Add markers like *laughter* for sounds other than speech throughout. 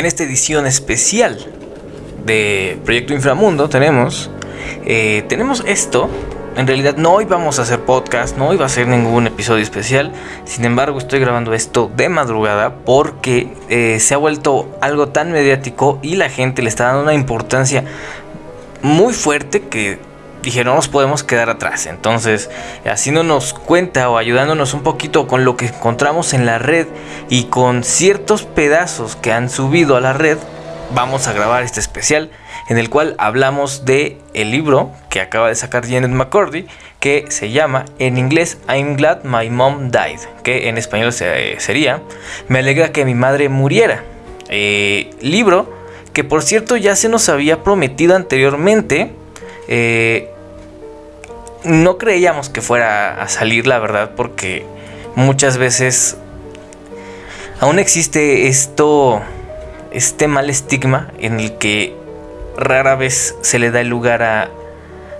En esta edición especial de Proyecto Inframundo tenemos, eh, tenemos esto. En realidad no íbamos a hacer podcast, no iba a ser ningún episodio especial. Sin embargo, estoy grabando esto de madrugada porque eh, se ha vuelto algo tan mediático y la gente le está dando una importancia muy fuerte que dije, no nos podemos quedar atrás. Entonces, haciéndonos cuenta o ayudándonos un poquito con lo que encontramos en la red y con ciertos pedazos que han subido a la red, vamos a grabar este especial en el cual hablamos de el libro que acaba de sacar Janet McCordy que se llama en inglés I'm glad my mom died, que en español sería Me alegra que mi madre muriera. Eh, libro que por cierto ya se nos había prometido anteriormente eh, no creíamos que fuera a salir, la verdad, porque muchas veces aún existe esto, este mal estigma en el que rara vez se le da el lugar a,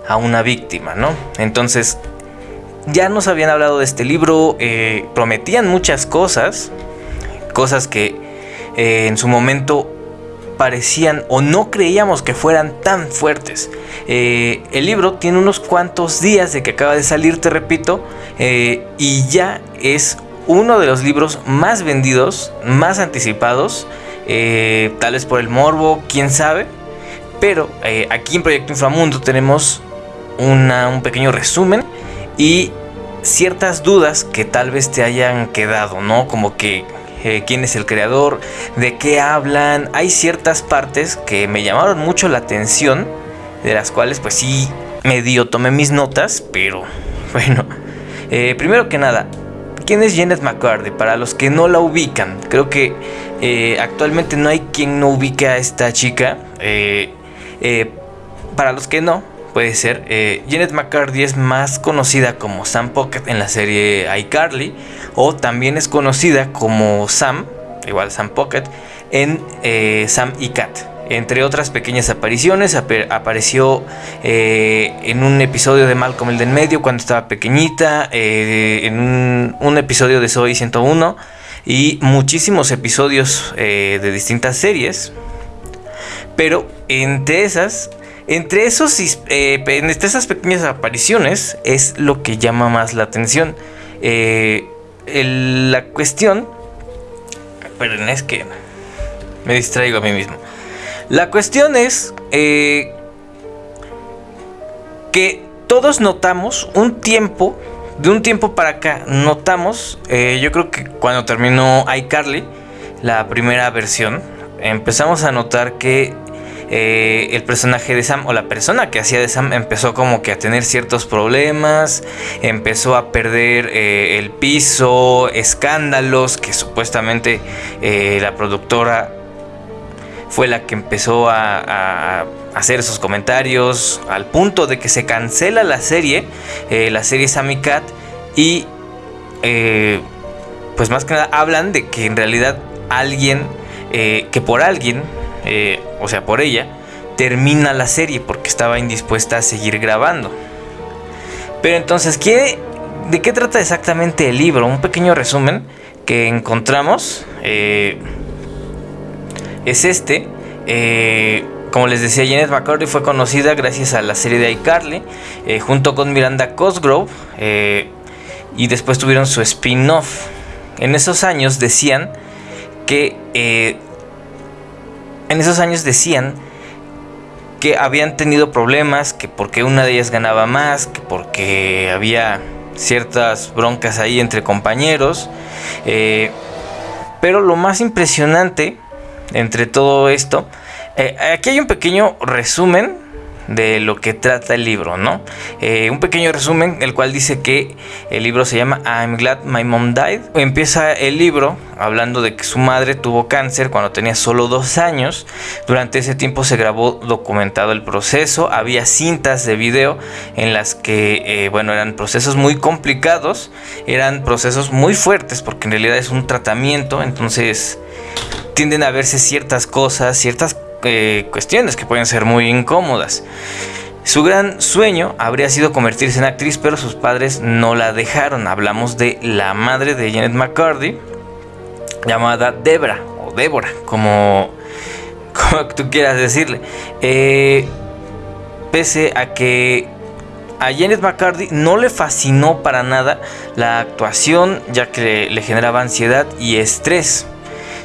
a una víctima, ¿no? Entonces, ya nos habían hablado de este libro, eh, prometían muchas cosas, cosas que eh, en su momento parecían o no creíamos que fueran tan fuertes. Eh, el libro tiene unos cuantos días de que acaba de salir, te repito, eh, y ya es uno de los libros más vendidos, más anticipados, eh, tal vez por el morbo, quién sabe. Pero aquí en Proyecto Inframundo tenemos un pequeño resumen y ciertas dudas que tal vez te hayan quedado, ¿no? Como que eh, quién es el creador, de qué hablan. Hay ciertas partes que me llamaron mucho la atención, de las cuales pues sí medio tomé mis notas, pero *laughs* bueno. Eh, primero que nada, ¿quién es Janet McCarthy? Para los que no la ubican, creo que eh, actualmente no hay quien no ubique a esta chica. para los que no, puede ser. Janet McCarthy es más conocida como Sam Pocket en la serie iCarly o también es conocida como Sam, igual Sam Pocket, en eh, Sam y Cat. Entre otras pequeñas apariciones, apareció eh, en un episodio de Malcolm el del medio cuando estaba pequeñita, eh, en un, episodio de Soy 101 y muchísimos episodios de distintas series. Pero entre esas entre, esos, entre esas pequeñas apariciones es lo que llama más la atención la cuestión... Perdón, es que me distraigo a mí mismo. La cuestión es eh, que todos notamos un tiempo, de un tiempo para acá, notamos, eh, yo creo que cuando terminó iCarly, la primera versión, empezamos a notar que eh, el personaje de Sam o la persona que hacía de Sam empezó como que a tener ciertos problemas, empezó a perder eh, el piso, escándalos que supuestamente eh, la productora fue la que empezó a, hacer esos comentarios al punto de que se cancela la serie, la serie Sammy Cat y pues más que nada hablan de que en realidad alguien, que por alguien eh, o sea, por ella, termina la serie porque estaba indispuesta a seguir grabando. Pero entonces, ¿qué, ¿de qué trata exactamente el libro? Un pequeño resumen que encontramos eh, es este. Eh, como les decía, Janet McCarthy fue conocida gracias a la serie de iCarly, junto con Miranda Cosgrove, y después tuvieron su spin-off. En esos años decían que en esos años decían que habían tenido problemas, que porque una de ellas ganaba más, que porque había ciertas broncas ahí entre compañeros. Eh, pero lo más impresionante entre todo esto, eh, aquí hay un pequeño resumen de lo que trata el libro, ¿no? Eh, un pequeño resumen, el cual dice que el libro se llama I'm Glad My Mom Died. Empieza el libro hablando de que su madre tuvo cáncer cuando tenía solo dos años. Durante ese tiempo se grabó documentado el proceso. Había cintas de video en las que, eh, bueno, eran procesos muy complicados. Eran procesos muy fuertes porque en realidad es un tratamiento. Entonces tienden a verse ciertas cosas, ciertas eh, cuestiones que pueden ser muy incómodas. Su gran sueño habría sido convertirse en actriz, pero sus padres no la dejaron. Hablamos de la madre de Janet McCarthy, llamada Debra o Débora, como *laughs* como tú quieras decirle. Eh, pese a que a Janet McCarthy no le fascinó para nada la actuación, ya que le, generaba ansiedad y estrés.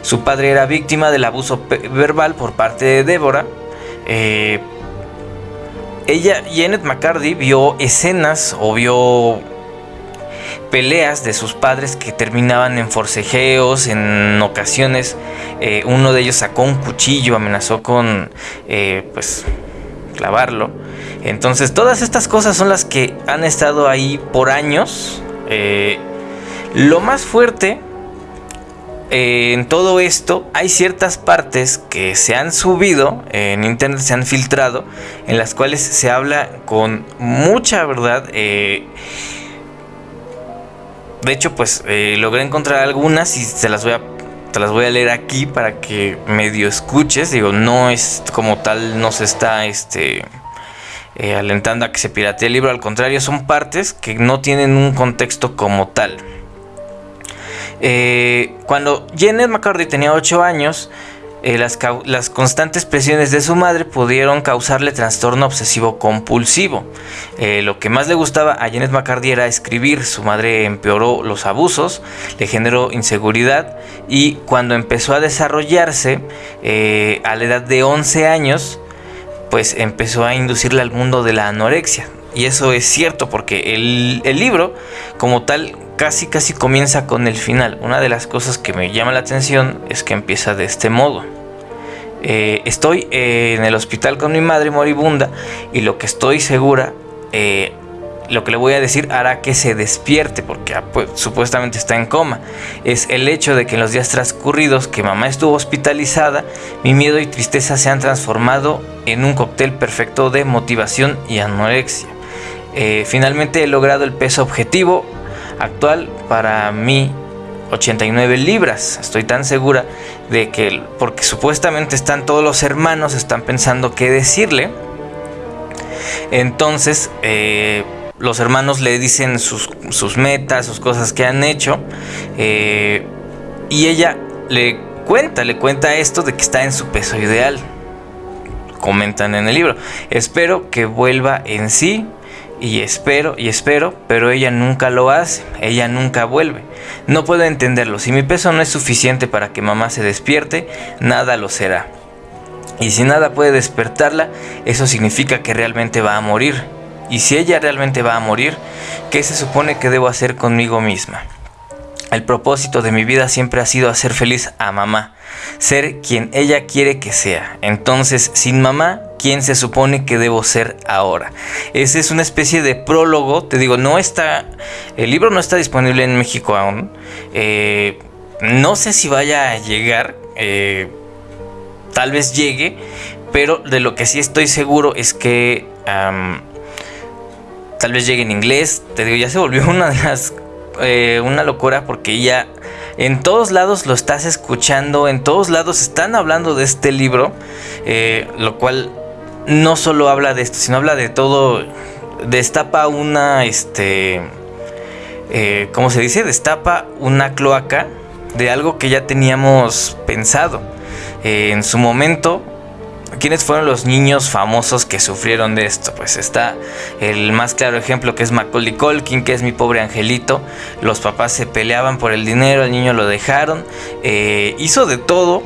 Su padre era víctima del abuso verbal por parte de Débora. Eh, ella, Janet McCarthy, vio escenas o vio peleas de sus padres que terminaban en forcejeos, en ocasiones eh, uno de ellos sacó un cuchillo, amenazó con eh, pues clavarlo. Entonces todas estas cosas son las que han estado ahí por años. Eh, lo más fuerte en todo esto hay ciertas partes que se han subido en internet, se han filtrado, en las cuales se habla con mucha verdad. De hecho, pues eh, logré encontrar algunas y se las voy a te las voy a leer aquí para que medio escuches. Digo, no es como tal, no se está este, eh, alentando a que se piratee el libro. Al contrario, son partes que no tienen un contexto como tal. Eh, cuando Janet McCarthy tenía 8 años, eh, las, constantes presiones de su madre pudieron causarle trastorno obsesivo compulsivo. Eh, lo que más le gustaba a Janet McCarthy era escribir. Su madre empeoró los abusos, le generó inseguridad y cuando empezó a desarrollarse eh, a la edad de 11 años, pues empezó a inducirle al mundo de la anorexia. Y eso es cierto porque el, el libro como tal casi casi comienza con el final. Una de las cosas que me llama la atención es que empieza de este modo. Eh, estoy eh, en el hospital con mi madre moribunda y lo que estoy segura, eh, lo que le voy a decir hará que se despierte porque ah, pues, supuestamente está en coma. Es el hecho de que en los días transcurridos que mamá estuvo hospitalizada, mi miedo y tristeza se han transformado en un cóctel perfecto de motivación y anorexia. finalmente he logrado el peso objetivo actual para mí 89 libras. Estoy tan segura de que, porque supuestamente están todos los hermanos, están pensando qué decirle. Entonces, eh, los hermanos le dicen sus, metas, sus cosas que han hecho. Eh, y ella le cuenta, le cuenta esto de que está en su peso ideal. Comentan en el libro. Espero que vuelva en sí y espero y espero, pero ella nunca lo hace, ella nunca vuelve. No puedo entenderlo, si mi peso no es suficiente para que mamá se despierte, nada lo será. Y si nada puede despertarla, eso significa que realmente va a morir. Y si ella realmente va a morir, ¿qué se supone que debo hacer conmigo misma? El propósito de mi vida siempre ha sido hacer feliz a mamá, ser quien ella quiere que sea. Entonces, sin mamá, ¿quién se supone que debo ser ahora? Esa es una especie de prólogo, te digo, no está, el libro no está disponible en México aún. Eh, no sé si vaya a llegar, eh, tal vez llegue, pero de lo que sí estoy seguro es que tal vez llegue en inglés. Te digo, ya se volvió *laughs* una de las eh, una locura porque ya en todos lados lo estás escuchando, en todos lados están hablando de este libro, eh, lo cual no solo habla de esto, sino habla de todo, destapa una, este, eh, ¿cómo se dice? Destapa una cloaca de algo que ya teníamos pensado. en su momento ¿Quiénes fueron los niños famosos que sufrieron de esto? Pues está el más claro ejemplo que es Macaulay Culkin, que es mi pobre angelito. Los papás se peleaban por el dinero, el niño lo dejaron. Eh, hizo de todo,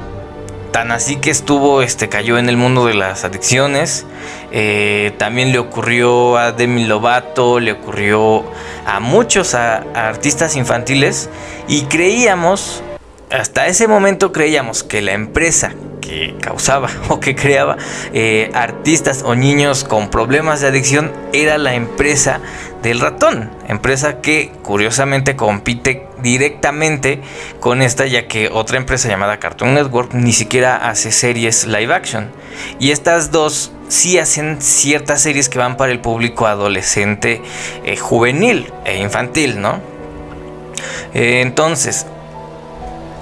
tan así que estuvo, este, cayó en el mundo de las adicciones. Eh, también le ocurrió a Demi Lovato, le ocurrió a muchos artistas infantiles y creíamos, hasta ese momento creíamos que la empresa que causaba *laughs* o que creaba eh, artistas o niños con problemas de adicción era la empresa del ratón, empresa que curiosamente compite directamente con esta ya que otra empresa llamada Cartoon Network ni siquiera hace series live action y estas dos sí hacen ciertas series que van para el público adolescente, eh, juvenil e infantil, ¿no? Eh, entonces,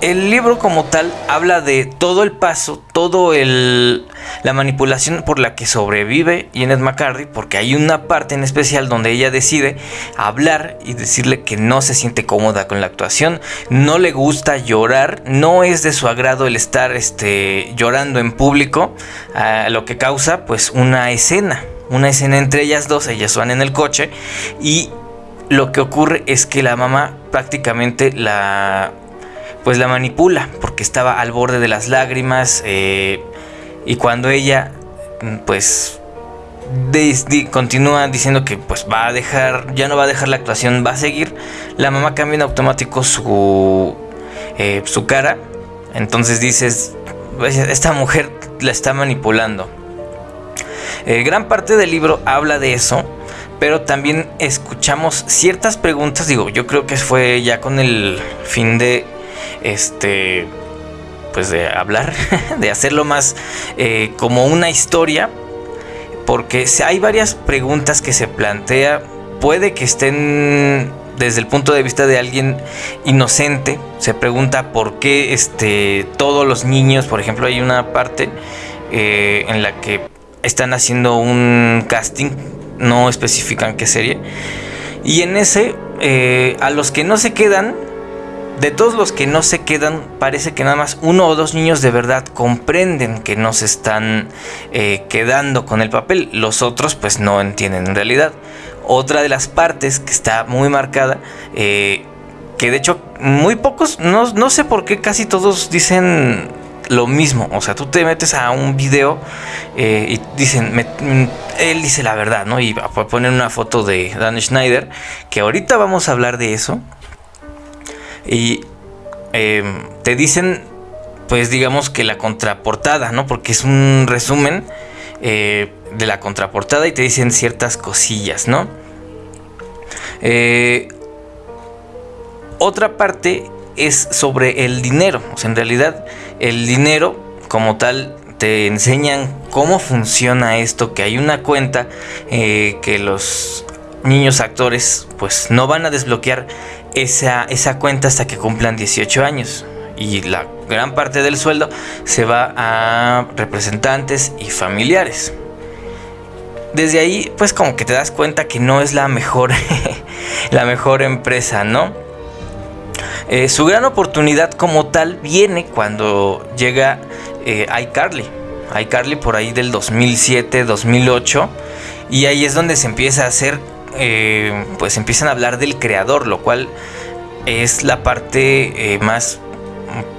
el libro como tal habla de todo el paso, todo el la manipulación por la que sobrevive Janet McCarthy, porque hay una parte en especial donde ella decide hablar y decirle que no se siente cómoda con la actuación, no le gusta llorar, no es de su agrado el estar este, llorando en público, lo que causa pues una escena, una escena entre ellas dos, ellas van en el coche y lo que ocurre es que la mamá prácticamente la pues la manipula porque estaba al borde de las lágrimas eh, y cuando ella pues continúa diciendo que pues va a dejar ya no va a dejar la actuación va a seguir la mamá cambia en automático su eh, su cara. Entonces dices esta mujer la está manipulando eh, gran parte del libro habla de eso pero también escuchamos ciertas preguntas. Digo yo creo que fue ya con el fin de este, pues de hablar, *laughs* de hacerlo más eh, como una historia, porque hay varias preguntas que se plantea, puede que estén desde el punto de vista de alguien inocente, se pregunta por qué este, todos los niños, por ejemplo, hay una parte eh, en la que están haciendo un casting, no especifican qué serie, y en ese, eh, a los que no se quedan, de todos los que no se quedan, parece que nada más uno o dos niños de verdad comprenden que no se están eh, quedando con el papel. Los otros pues no entienden en realidad. Otra de las partes que está muy marcada, eh, que de hecho muy pocos, no, sé por qué casi todos dicen lo mismo. O sea, tú te metes a un video eh, y dicen, él dice la verdad, ¿no? Y poner una foto de Dan Schneider, que ahorita vamos a hablar de eso. Y em, te dicen, pues digamos que la contraportada, ¿no? Porque es un resumen eh, de la contraportada y te dicen ciertas cosillas, ¿no? Eh, otra parte es sobre el dinero. En realidad el dinero como tal te enseñan cómo funciona esto, que hay una cuenta eh, que los niños actores pues no van a desbloquear esa, esa cuenta hasta que cumplan 18 años. Y la gran parte del sueldo se va a representantes y familiares. Desde ahí, pues como que te das cuenta que no es la mejor, *laughs* la mejor empresa, ¿no? Eh, su gran oportunidad como tal viene cuando llega eh, iCarly. iCarly por ahí del 2007, 2008. Y ahí es donde se empieza a hacer eh, pues empiezan a hablar del creador, lo cual es la parte eh, más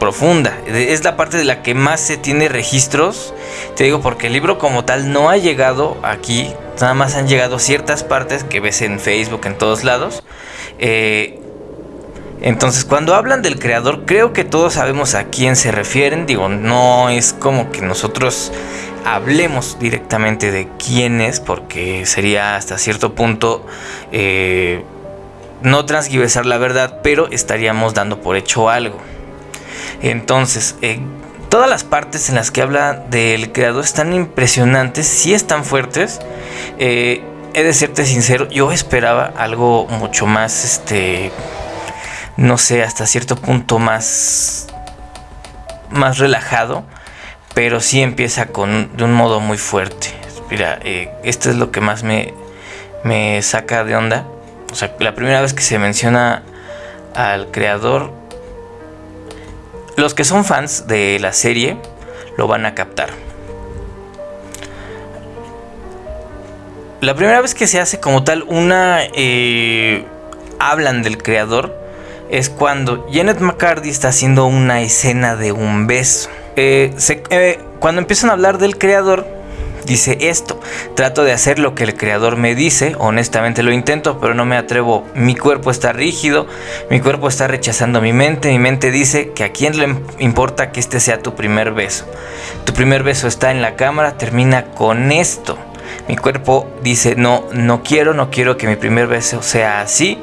profunda, es la parte de la que más se tiene registros, te digo porque el libro como tal no ha llegado aquí, nada más han llegado ciertas partes que ves en Facebook, en todos lados. Eh, entonces, cuando hablan del creador, creo que todos sabemos a quién se refieren. Digo, no es como que nosotros hablemos directamente de quién es, porque sería hasta cierto punto eh, no transgiversar la verdad, pero estaríamos dando por hecho algo. Entonces, eh, todas las partes en las que habla del creador están impresionantes, sí están fuertes. Eh, he de serte sincero, yo esperaba algo mucho más, este, no sé, hasta cierto punto más, más relajado pero sí empieza con, de un modo muy fuerte. Mira, eh, esto es lo que más me, me saca de onda. O sea, la primera vez que se menciona al creador, los que son fans de la serie lo van a captar. La primera vez que se hace como tal una... Eh, hablan del creador es cuando Janet McCarthy está haciendo una escena de un beso. Eh, cuando empiezan a hablar del creador, dice esto, trato de hacer lo que el creador me dice, honestamente lo intento, pero no me atrevo, mi cuerpo está rígido, mi cuerpo está rechazando mi mente, mi mente dice que a quién le importa que este sea tu primer beso. Tu primer beso está en la cámara, termina con esto. Mi cuerpo dice, no, no quiero, no quiero que mi primer beso sea así,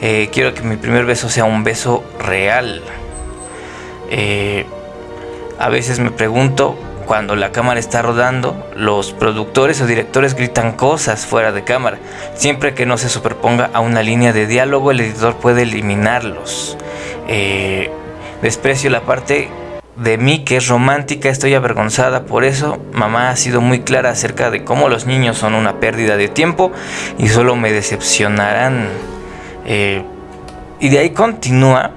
eh, quiero que mi primer beso sea un beso real. Eh, a veces me pregunto, cuando la cámara está rodando, los productores o directores gritan cosas fuera de cámara. Siempre que no se superponga a una línea de diálogo, el editor puede eliminarlos. Eh, Desprecio la parte de mí que es romántica, estoy avergonzada por eso. Mamá ha sido muy clara acerca de cómo los niños son una pérdida de tiempo y solo me decepcionarán. Eh, y de ahí continúa.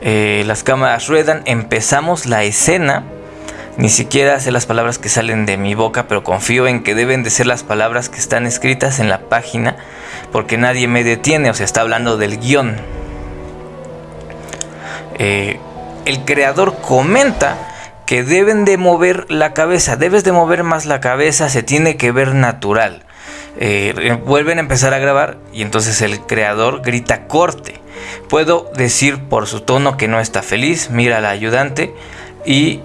Eh, las cámaras ruedan, empezamos la escena. Ni siquiera sé las palabras que salen de mi boca, pero confío en que deben de ser las palabras que están escritas en la página, porque nadie me detiene, o sea, está hablando del guion. Eh, el creador comenta que deben de mover la cabeza, debes de mover más la cabeza, se tiene que ver natural. Eh, vuelven a empezar a grabar y entonces el creador grita corte. Puedo decir por su tono que no está feliz, mira al ayudante y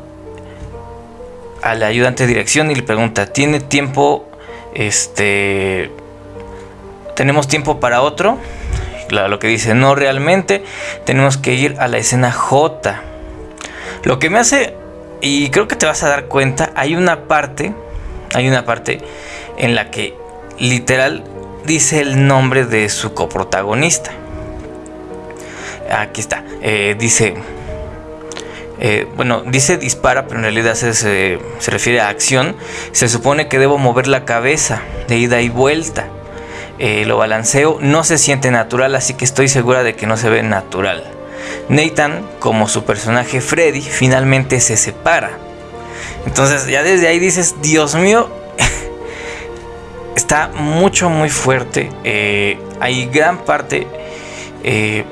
al ayudante de dirección y le pregunta, ¿tiene tiempo? Este, ¿tenemos tiempo para otro? lo que dice, no realmente, tenemos que ir a la escena J. Lo que me hace, y creo que te vas a dar cuenta, hay una parte, hay una parte en la que literal dice el nombre de su coprotagonista. Aquí está, eh, dice, eh, bueno, dice dispara, pero en realidad se, se, refiere a acción. Se supone que debo mover la cabeza de ida y vuelta. Eh, lo balanceo, no se siente natural, así que estoy segura de que no se ve natural. Nathan, como su personaje Freddy, finalmente se separa. Entonces ya desde ahí dices, Dios mío, *laughs* está mucho, muy fuerte. Hay gran parte... Eh,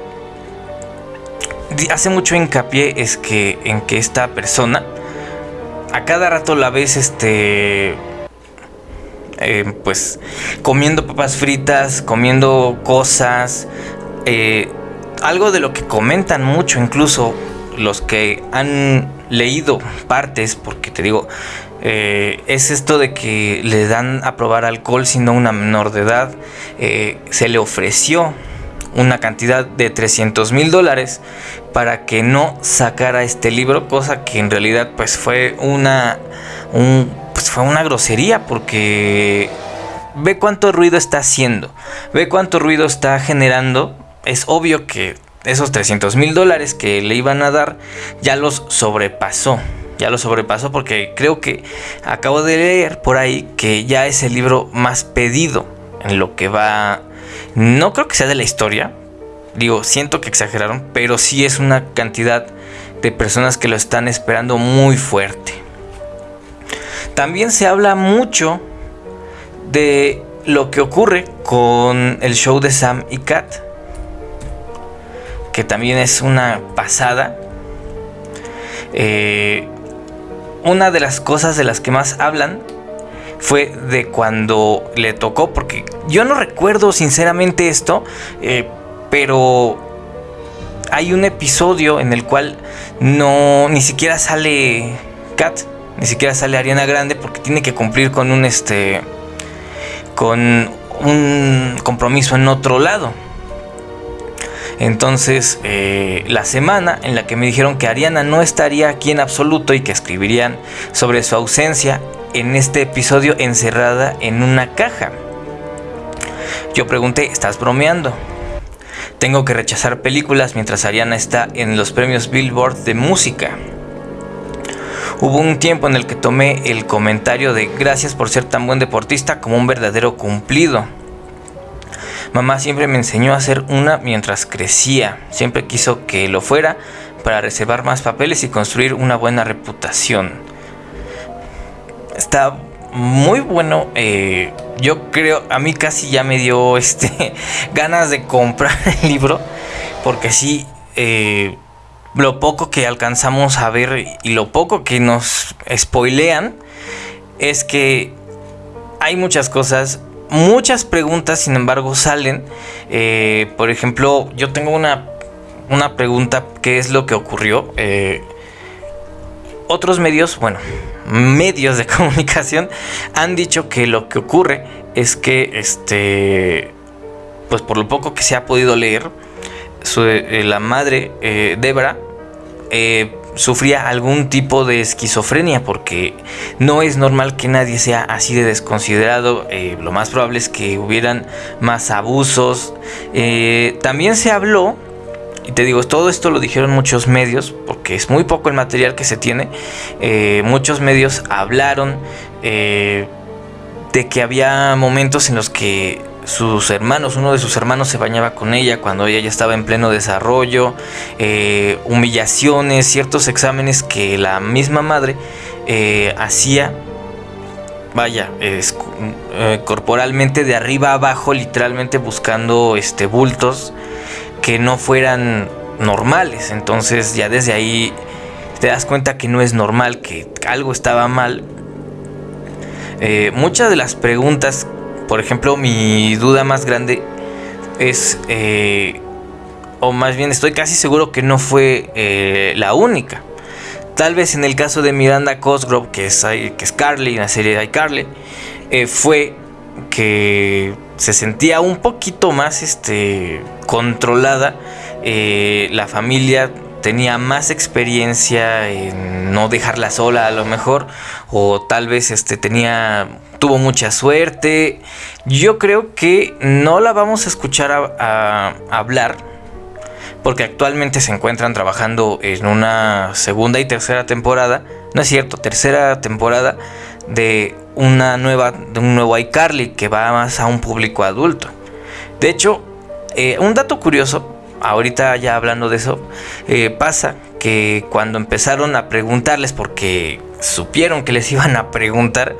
hace mucho hincapié es que en que esta persona a cada rato la ves este eh, pues comiendo papas fritas comiendo cosas algo de lo que comentan mucho incluso los que han leído partes, porque te digo, eh, es esto de que le dan a probar alcohol siendo una menor de edad. Eh, se le ofreció una cantidad de 300 mil dólares para que no sacara este libro, cosa que en realidad pues fue una, pues fue una grosería porque ve cuánto ruido está haciendo, ve cuánto ruido está generando es obvio que esos 300 mil dólares que le iban a dar ya los sobrepasó. Ya los sobrepasó porque creo que acabo de leer por ahí que ya es el libro más pedido en lo que va... No creo que sea de la historia. Digo, siento que exageraron, pero sí es una cantidad de personas que lo están esperando muy fuerte. También se habla mucho de lo que ocurre con el show de Sam y Kat que también es una pasada. Eh, una de las cosas de las que más hablan fue de cuando le tocó, porque yo no recuerdo sinceramente esto, eh, pero hay un episodio en el cual no ni siquiera sale Kat, ni siquiera sale Ariana Grande porque tiene que cumplir con un este con un compromiso en otro lado. Entonces, eh, la semana en la que me dijeron que Ariana no estaría aquí en absoluto y que escribirían sobre su ausencia en este episodio encerrada en una caja. Yo pregunté, ¿estás bromeando? Tengo que rechazar películas mientras Ariana está en los premios Billboard de música. Hubo un tiempo en el que tomé el comentario de gracias por ser tan buen deportista como un verdadero cumplido. Mamá siempre me enseñó a hacer una mientras crecía. Siempre quiso que lo fuera para reservar más papeles y construir una buena reputación. Está muy bueno. Eh, yo creo, a mí casi ya me dio *laughs* este ganas de comprar *laughs* el libro. Porque sí, eh, lo poco que alcanzamos a ver y lo poco que nos spoilean es que hay muchas cosas muchas preguntas, sin embargo, salen. Eh, por ejemplo, yo tengo una, una pregunta, ¿qué es lo que ocurrió? Otros medios, bueno, medios de *laughs* comunicación han dicho que lo que ocurre es que, este, pues por lo poco que se ha podido leer, eh, la madre Debra sufría algún tipo de esquizofrenia porque no es normal que nadie sea así de desconsiderado. Eh, lo más probable es que hubieran más abusos. Eh, también se habló y te digo, todo esto lo dijeron muchos medios, porque es muy poco el material que se tiene. Eh, muchos medios hablaron eh, de que había momentos en los que sus hermanos, uno de sus hermanos se bañaba con ella cuando ella ya estaba en pleno desarrollo, eh, humillaciones, ciertos exámenes que la misma madre hacía vaya, corporalmente de arriba a abajo, literalmente buscando este bultos que no fueran normales. Entonces ya desde ahí te das cuenta que no es normal, que algo estaba mal. Eh, muchas de las preguntas, por ejemplo, mi duda más grande es, eh, o más bien estoy casi seguro que no fue eh, la única. Tal vez en el caso de Miranda Cosgrove, que es, que es Carly, en la serie de iCarly, fue que se sentía un poquito más este, controlada. Eh, la familia tenía más experiencia en no dejarla sola a lo mejor o tal vez este tenía tuvo mucha suerte yo creo que no la vamos a escuchar a, hablar porque actualmente se encuentran trabajando en una segunda y tercera temporada no es cierto tercera temporada de una nueva de un nuevo iCarly que va más a un público adulto. De hecho, eh, un dato curioso, ahorita ya hablando de eso, eh, pasa que cuando empezaron a preguntarles, porque supieron que les *laughs* iban a preguntar,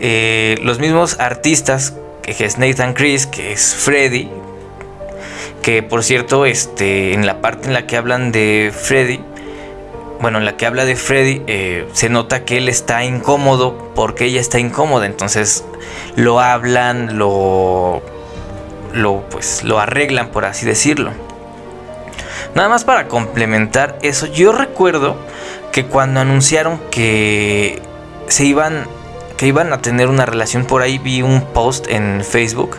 eh, los mismos artistas, que es Nathan Chris, que es Freddy, que por cierto, este, en la parte en la que hablan de Freddy, bueno, en la que habla de Freddy, se nota que él está incómodo porque ella está incómoda. Entonces lo hablan, lo, lo, pues, lo arreglan, por así decirlo. Nada más para complementar eso, yo recuerdo que cuando anunciaron que se iban, que iban a tener una relación por ahí, vi un post en Facebook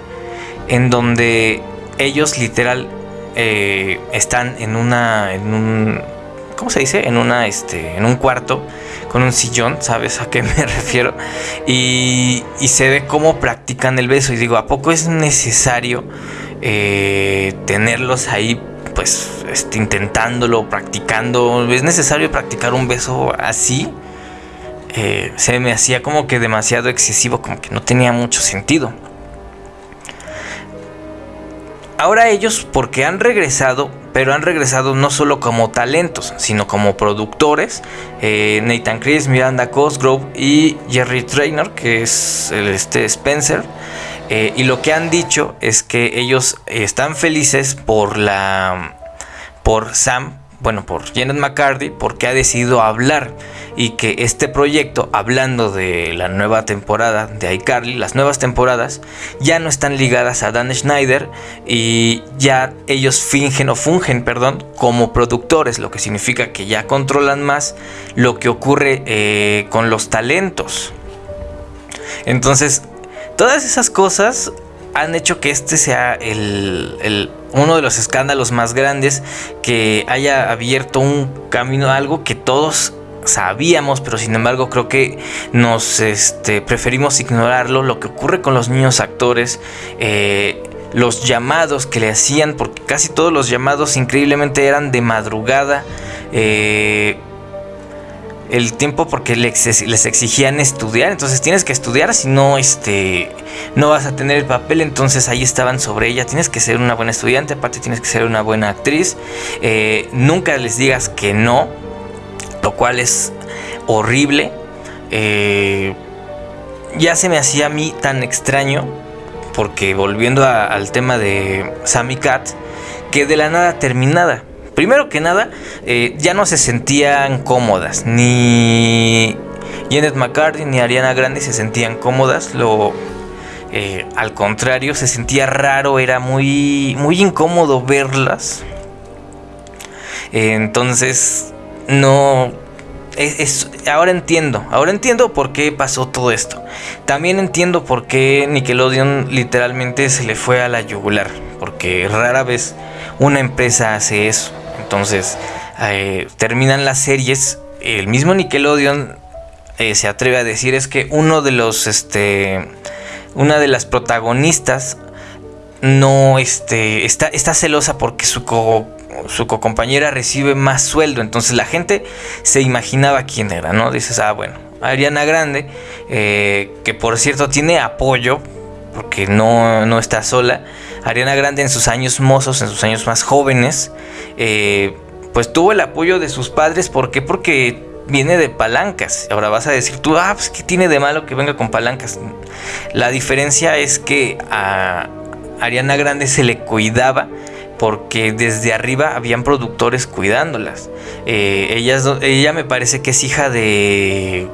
en donde ellos literal eh, están en una, en un, ¿cómo se dice? En una, este, en un cuarto con un sillón, ¿sabes a qué me *laughs* refiero? Y, se ve cómo practican el beso y digo, ¿a poco es necesario eh, tenerlos ahí? Pues este, intentándolo, practicando. ¿Es necesario practicar un beso así? Eh, se me hacía como que demasiado excesivo, como que no tenía mucho sentido. Ahora ellos, porque han regresado, pero han regresado no solo como talentos, sino como productores. Eh, Nathan Chris, Miranda Cosgrove y Jerry Traynor, que es este Spencer. Eh, y lo que han dicho es que ellos están felices por la por Sam, bueno, por Janet McCarthy, porque ha decidido hablar y que este proyecto, hablando de la nueva temporada de iCarly, las nuevas temporadas, ya no están ligadas a Dan Schneider y ya ellos fingen o fungen, perdón, como productores, lo que significa que ya controlan más lo que ocurre eh, con los talentos. Entonces, todas esas cosas han hecho que este sea el, uno de los escándalos más grandes que haya abierto un camino a algo que todos sabíamos, pero sin embargo creo que nos este, preferimos ignorarlo. Lo que ocurre con los niños actores, eh, los llamados que le hacían, porque casi todos los llamados increíblemente eran de madrugada. Eh, el tiempo porque les exigían estudiar, entonces tienes que estudiar, si no, este, no vas a tener el papel, entonces ahí estaban sobre ella, tienes que ser una buena estudiante, aparte tienes que ser una buena actriz, eh, nunca les digas que no, lo cual es horrible. Eh, ya se me hacía a mí tan extraño, porque volviendo al tema de Sammy Cat, que de la nada terminada. Primero que nada, eh, ya no se sentían cómodas, ni Janet McCarthy ni Ariana Grande se sentían cómodas, lo, eh, al contrario, se sentía raro, era muy, muy incómodo verlas. entonces, no. Es, ahora entiendo, ahora entiendo por qué pasó todo esto. También entiendo por qué Nickelodeon literalmente se le fue a la yugular, porque rara vez una empresa hace eso. Entonces, eh, terminan las series, el mismo Nickelodeon eh, se atreve a decir es que uno de los, este, una de las protagonistas no, este, está, celosa porque su su compañera recibe más sueldo. Entonces la gente se imaginaba quién era, ¿no? Dices, ah, bueno, Ariana Grande, eh, que por cierto tiene apoyo, porque no, no, está sola. Ariana Grande en sus años mozos, en sus años más jóvenes, eh, pues tuvo el apoyo de sus padres. ¿Por qué? Porque viene de palancas. Ahora vas a decir tú, ah, pues ¿qué tiene de malo que venga con palancas? La diferencia es que a Ariana Grande se le cuidaba porque desde arriba habían productores cuidándolas. Eh, ella me parece que es hija de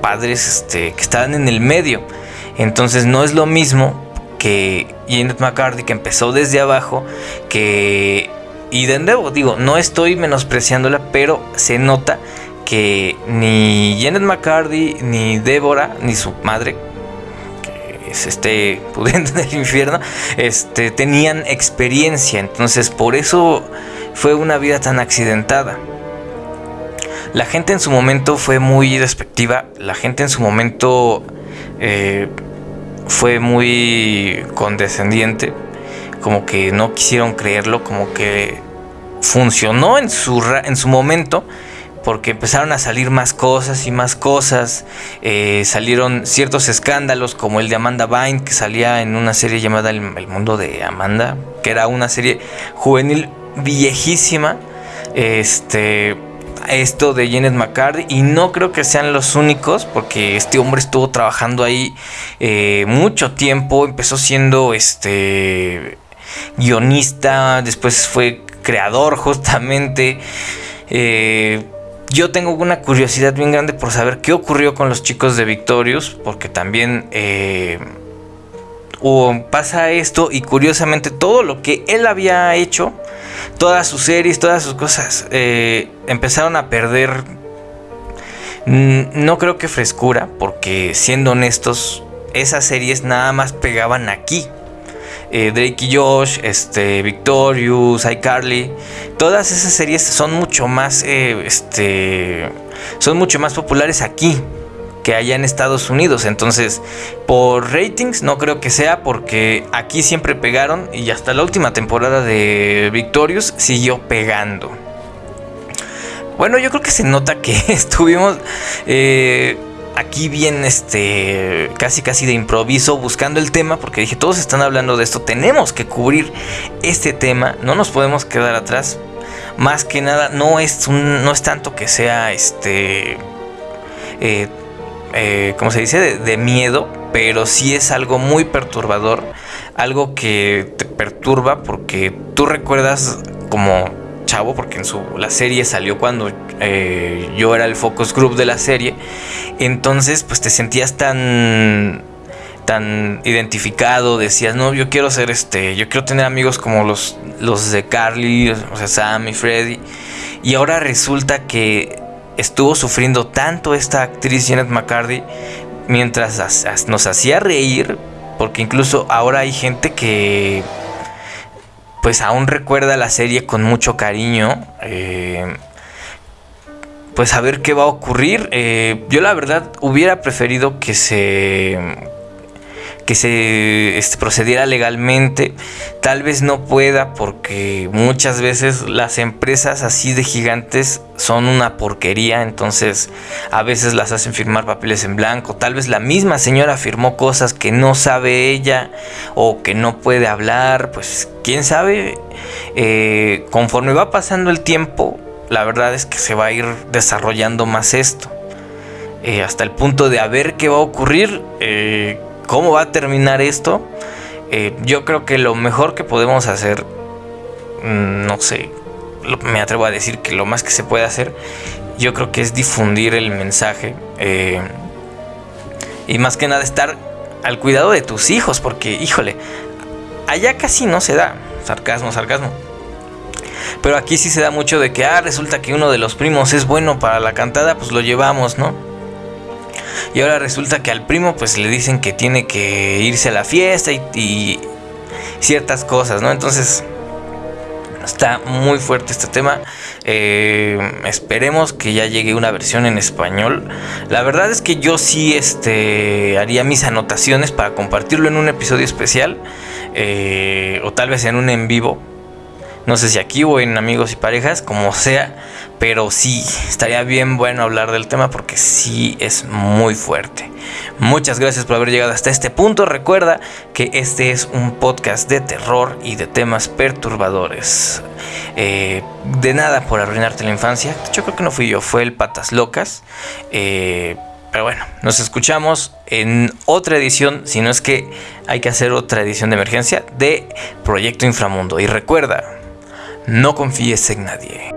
padres este, que estaban en el medio. Entonces no es lo mismo que Janet McCarthy que empezó desde abajo que... Y de nuevo, digo, no estoy menospreciándola, pero se nota que ni Janet McCarthy, ni Débora, ni su madre, que es este *laughs* pudiente del infierno, este, tenían experiencia. Entonces, por eso fue una vida tan accidentada. La gente en su momento fue muy despectiva, la gente en su momento eh, fue muy condescendiente, como que no quisieron creerlo, como que funcionó en su, en su momento, porque empezaron a salir más cosas y más cosas. Eh, salieron ciertos escándalos como el de Amanda Vine, que salía en una serie llamada El, Mundo de Amanda, que era una serie juvenil viejísima. Este. Esto de Janet McCarthy, y no creo que sean los únicos, porque este hombre estuvo trabajando ahí eh, mucho tiempo. Empezó siendo este guionista, después fue creador, *laughs* justamente. Eh, yo tengo una curiosidad bien grande por saber qué ocurrió con los chicos de Victorious, porque también eh, pasa esto y curiosamente todo lo que él había hecho, todas sus series, todas sus cosas, eh, empezaron a perder, mm, no creo que frescura, porque siendo honestos, esas series nada más pegaban aquí. Eh, Drake y Josh, este, Victorious, iCarly, todas esas series son mucho más, eh, este, son mucho más populares aquí que allá en Estados Unidos. Entonces, por ratings no creo que sea porque aquí siempre pegaron y hasta la última temporada de Victorious siguió pegando. Bueno, yo creo que se nota que *laughs* estuvimos eh, aquí bien, este, casi casi de improviso, buscando el tema, porque dije, todos están hablando de esto, tenemos que cubrir este tema, no nos podemos quedar atrás. Más que nada, no es, un, no es tanto que sea, este, eh, eh, como se dice, de, miedo, pero sí es algo muy perturbador, algo que te perturba porque tú recuerdas como chavo, porque en su, la serie salió cuando eh, yo era el focus group de la serie, entonces pues te sentías tan tan identificado, decías, no, yo quiero ser este, yo quiero tener amigos como los, los de Carly, o sea, Sam y Freddy, y ahora resulta que estuvo sufriendo tanto esta actriz Janet McCarthy mientras nos hacía reír, porque incluso ahora hay gente que pues aún recuerda la serie con mucho cariño. Eh, pues a ver qué va a ocurrir. Eh, yo la verdad hubiera preferido que se que se este, procediera legalmente. Tal vez no pueda porque muchas veces las empresas así de gigantes son una porquería, entonces a veces las hacen firmar papeles en blanco. Tal vez la misma señora firmó cosas que no sabe ella o que no puede hablar, pues quién sabe. Eh, conforme va pasando el tiempo, la verdad es que se va a ir desarrollando más esto. Eh, hasta el punto de a ver qué va a ocurrir. Eh, cómo va a terminar esto, eh, yo creo que lo mejor que podemos hacer, mm, no sé, me atrevo a decir que lo más que se puede hacer, yo creo que es difundir el mensaje eh, y más que nada estar al cuidado de tus hijos, porque híjole, allá casi no se da, sarcasmo, sarcasmo. Pero aquí sí se da mucho de que, ah, resulta que uno de los primos es bueno para la cantada, pues lo llevamos, ¿no? Y ahora resulta que al primo pues le dicen que tiene que irse a la fiesta y, ciertas cosas, ¿no? Entonces está muy fuerte este tema. Eh, esperemos que ya llegue una versión en español. La verdad es que yo sí este, haría mis anotaciones para compartirlo en un episodio especial. Eh, o tal vez en un en vivo. No sé si aquí o en amigos y parejas, como sea. Pero sí, estaría bien bueno hablar del tema porque sí es muy fuerte. Muchas gracias por haber llegado hasta este punto. Recuerda que este es un podcast de terror y de temas perturbadores. Eh, de nada por arruinarte la infancia. Yo creo que no fui yo, fue el Patas Locas. Eh, pero bueno, nos escuchamos en otra edición, si no es que hay que hacer otra edición de emergencia de Proyecto Inframundo. Y recuerda, no confíes en nadie.